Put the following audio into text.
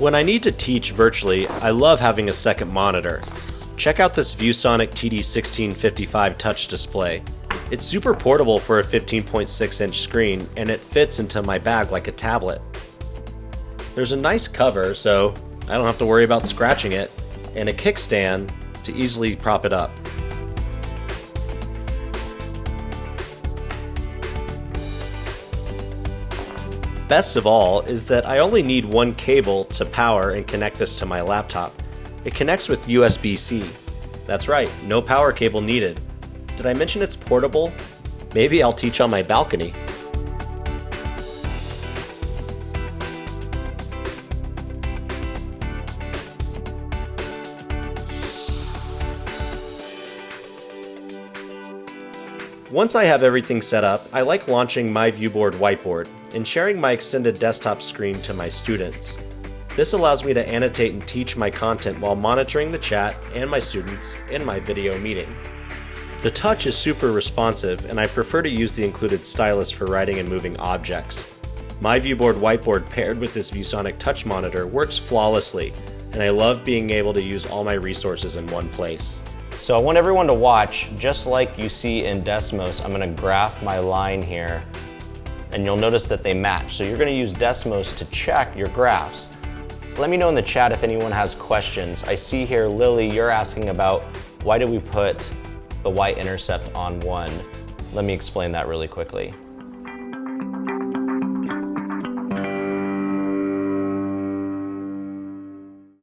When I need to teach virtually, I love having a second monitor. Check out this ViewSonic TD1655 touch display. It's super portable for a 15.6 inch screen and it fits into my bag like a tablet. There's a nice cover so I don't have to worry about scratching it, and a kickstand to easily prop it up. Best of all is that I only need one cable to power and connect this to my laptop. It connects with USB-C. That's right, no power cable needed. Did I mention it's portable? Maybe I'll teach on my balcony. Once I have everything set up, I like launching my Viewboard whiteboard and sharing my extended desktop screen to my students. This allows me to annotate and teach my content while monitoring the chat and my students in my video meeting. The touch is super responsive and I prefer to use the included stylus for writing and moving objects. My Viewboard whiteboard paired with this ViewSonic touch monitor works flawlessly and I love being able to use all my resources in one place. So I want everyone to watch, just like you see in Desmos, I'm gonna graph my line here and you'll notice that they match. So you're gonna use Desmos to check your graphs. Let me know in the chat if anyone has questions. I see here, Lily, you're asking about why did we put the y-intercept on one? Let me explain that really quickly.